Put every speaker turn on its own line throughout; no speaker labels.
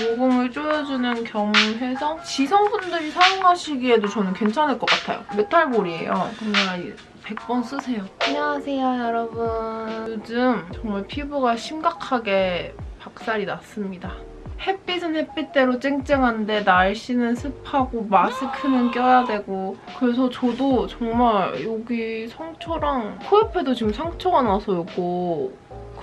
모공을 조여주는 겸 해서 지성분들이 사용하시기에도 저는 괜찮을 것 같아요. 메탈볼이에요. 정말 100번 쓰세요. 안녕하세요, 여러분. 요즘 정말 피부가 심각하게 박살이 났습니다. 햇빛은 햇빛대로 쨍쨍한데 날씨는 습하고 마스크는 껴야 되고 그래서 저도 정말 여기 상처랑 코 옆에도 지금 상처가 나서 이거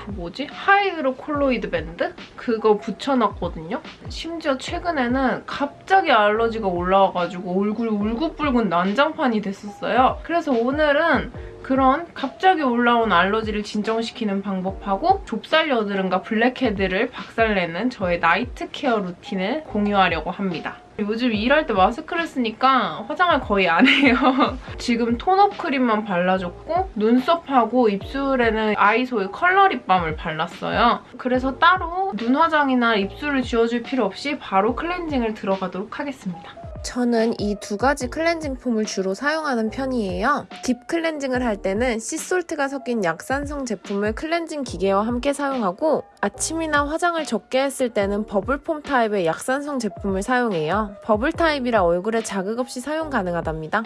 그 뭐지? hydrocolloid 밴드? 그거 붙여놨거든요? 심지어 최근에는 갑자기 알러지가 올라와가지고 얼굴이 울긋불긋 난장판이 됐었어요. 그래서 오늘은 그런 갑자기 올라온 알러지를 진정시키는 방법하고 좁쌀 여드름과 blackhead를 박살내는 저의 night care routine을 공유하려고 합니다. 요즘 일할 때 마스크를 쓰니까 화장을 거의 안 해요. 지금 tone-up 크림만 발라줬고 눈썹하고 입술에는 아이소의 컬러 립밤을 발랐어요. 그래서 따로 눈 화장이나 입술을 지워줄 필요 없이 바로 클렌징을 들어가도록 하겠습니다.
저는 이 두 가지 클렌징 폼을 주로 사용하는 편이에요. deep 클렌징을 할 때는 sea salt가 섞인 약산성 제품을 클렌징 기계와 함께 사용하고 아침이나 화장을 적게 했을 때는 bubble foam 타입의 약산성 제품을 사용해요. 버블 타입이라 얼굴에 자극 없이 사용 가능하답니다.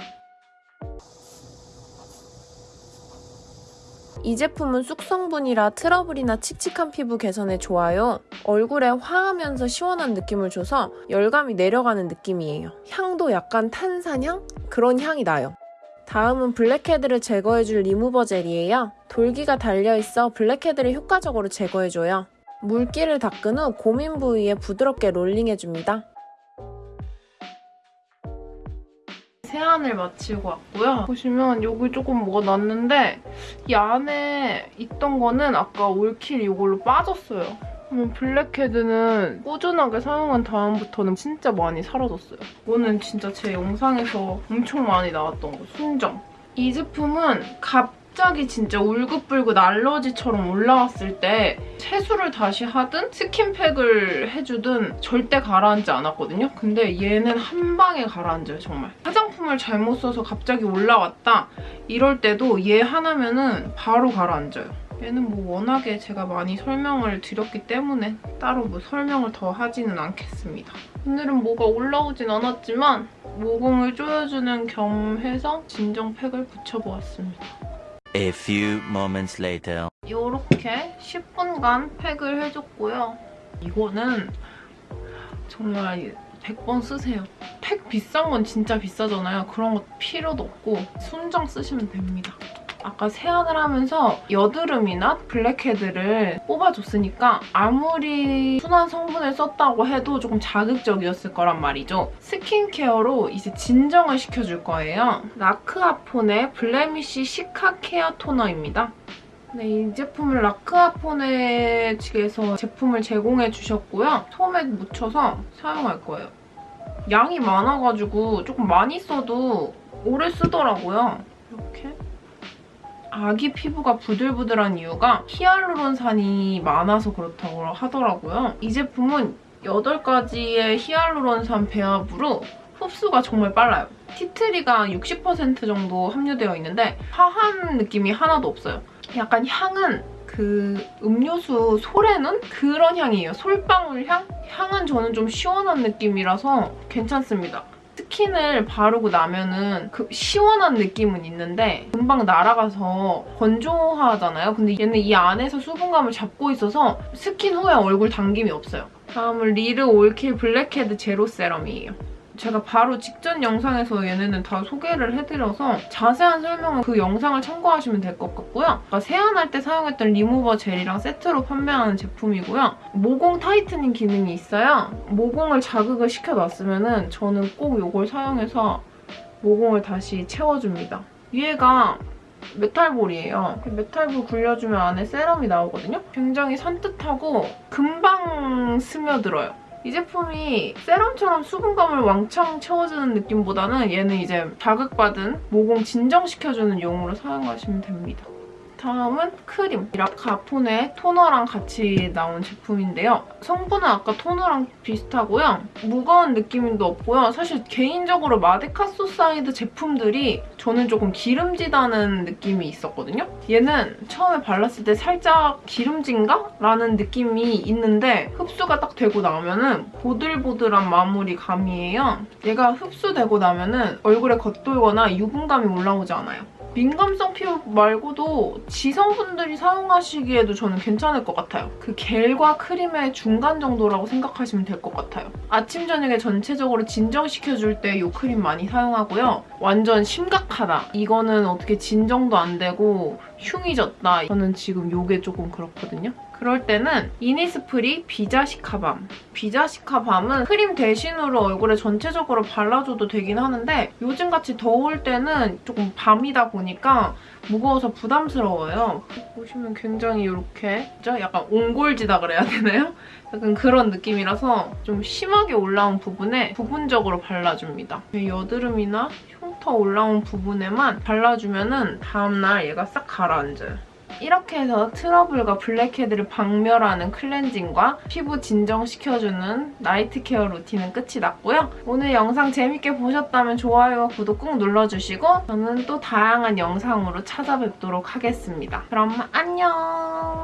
이 제품은 쑥성분이라 트러블이나 칙칙한 피부 개선에 좋아요. 얼굴에 화하면서 시원한 느낌을 줘서 열감이 내려가는 느낌이에요. 향도 약간 탄산향? 그런 향이 나요. 다음은 blackhead를 제거해줄 리무버 젤이에요. 돌기가 달려있어 blackhead를 효과적으로 제거해줘요. 물기를 닦은 후 고민 부위에 부드럽게 롤링해줍니다.
세안을 마치고 왔고요. 보시면 여기 조금 뭐가 났는데 이 안에 있던 거는 아까 올킬 이걸로 빠졌어요. 그러면 blackhead는 꾸준하게 사용한 다음부터는 진짜 많이 사라졌어요. 이거는 진짜 제 영상에서 엄청 많이 나왔던 거, 순정. 이 제품은 갑 갑자기 진짜 울긋불긋 알러지처럼 올라왔을 때 세수를 다시 하든 스킨팩을 해주든 절대 가라앉지 않았거든요. 근데 얘는 한 방에 가라앉아요, 정말. 화장품을 잘못 써서 갑자기 올라왔다 이럴 때도 얘 하나면 은 바로 가라앉아요. 얘는 뭐 워낙에 제가 많이 설명을 드렸기 때문에 따로 뭐 설명을 더 하지는 않겠습니다. 오늘은 뭐가 올라오진 않았지만 모공을 조여주는 겸 해서 진정팩을 붙여보았습니다.
A few moments later.
이렇게 10분간 팩을 해줬고요. 이거는 정말 100번 쓰세요. 팩 비싼 건 진짜 비싸잖아요. 그런 거 필요도 없고 순정 쓰시면 됩니다. 아까 세안을 하면서 여드름이나 blackhead를 뽑아줬으니까 아무리 순한 성분을 썼다고 해도 조금 자극적이었을 거란 말이죠. 스킨케어로 이제 진정을 시켜줄 거예요. 라크아폰의 blemish cica care 토너입니다. 네, 이 제품을 라크아폰의 측에서 제품을 제공해 주셨고요. 솜에 묻혀서 사용할 거예요. 양이 많아가지고 조금 많이 써도 오래 쓰더라고요. 이렇게. 아기 피부가 부들부들한 이유가 히알루론산이 많아서 그렇다고 하더라고요. 이 제품은 8가지의 히알루론산 배합으로 흡수가 정말 빨라요. 티트리가 60% 정도 함유되어 있는데 화한 느낌이 하나도 없어요. 약간 향은 그 음료수 솔의눈 그런 향이에요. 솔방울 향? 향은 저는 좀 시원한 느낌이라서 괜찮습니다. 스킨을 바르고 나면은 그 시원한 느낌은 있는데 금방 날아가서 건조하잖아요. 근데 얘는 이 안에서 수분감을 잡고 있어서 스킨 후에 얼굴 당김이 없어요. 다음은 리르 올킬 블랙헤드 제로 세럼이에요. 제가 바로 직전 영상에서 얘네는 다 소개를 해드려서 자세한 설명은 그 영상을 참고하시면 될 것 같고요. 그러니까 세안할 때 사용했던 리무버 젤이랑 세트로 판매하는 제품이고요. 모공 tightening 기능이 있어요. 모공을 자극을 시켜놨으면 은 저는 꼭 이걸 사용해서 모공을 다시 채워줍니다. 위에가 metal ball이에요. metal ball 굴려주면 안에 세럼이 나오거든요. 굉장히 산뜻하고 금방 스며들어요. 이 제품이 세럼처럼 수분감을 왕창 채워주는 느낌보다는 얘는 이제 자극받은 모공 진정시켜주는 용으로 사용하시면 됩니다. 다음은 크림. 라카폰의 토너랑 같이 나온 제품인데요. 성분은 아까 토너랑 비슷하고요. 무거운 느낌도 없고요. 사실 개인적으로 마데카소사이드 제품들이 저는 조금 기름지다는 느낌이 있었거든요. 얘는 처음에 발랐을 때 살짝 기름진가? 라는 느낌이 있는데 흡수가 딱 되고 나면은 보들보들한 마무리 감이에요. 얘가 흡수되고 나면은 얼굴에 겉돌거나 유분감이 올라오지 않아요. 민감성 피부 말고도 지성분들이 사용하시기에도 저는 괜찮을 것 같아요. 그 겔과 크림의 중간 정도라고 생각하시면 될 것 같아요. 아침, 저녁에 전체적으로 진정시켜줄 때 이 크림 많이 사용하고요. 완전 심각하다. 이거는 어떻게 진정도 안 되고 흉이 졌다. 저는 지금 이게 조금 그렇거든요. 그럴 때는 이니스프리 비자시카밤. 비자시카밤은 크림 대신으로 얼굴에 전체적으로 발라줘도 되긴 하는데 요즘같이 더울 때는 조금 밤이다 보니까 무거워서 부담스러워요. 보시면 굉장히 이렇게 약간 옹골지다 그래야 되나요? 약간 그런 느낌이라서 좀 심하게 올라온 부분에 부분적으로 발라줍니다. 여드름이나 흉 터 올라온 부분에만 발라주면 다음날 얘가 싹 가라앉아요. 이렇게 해서 트러블과 블랙헤드를 박멸하는 클렌징과 피부 진정시켜주는 나이트 케어 루틴은 끝이 났고요. 오늘 영상 재밌게 보셨다면 좋아요와 구독 꾹 눌러주시고 저는 또 다양한 영상으로 찾아뵙도록 하겠습니다. 그럼 안녕!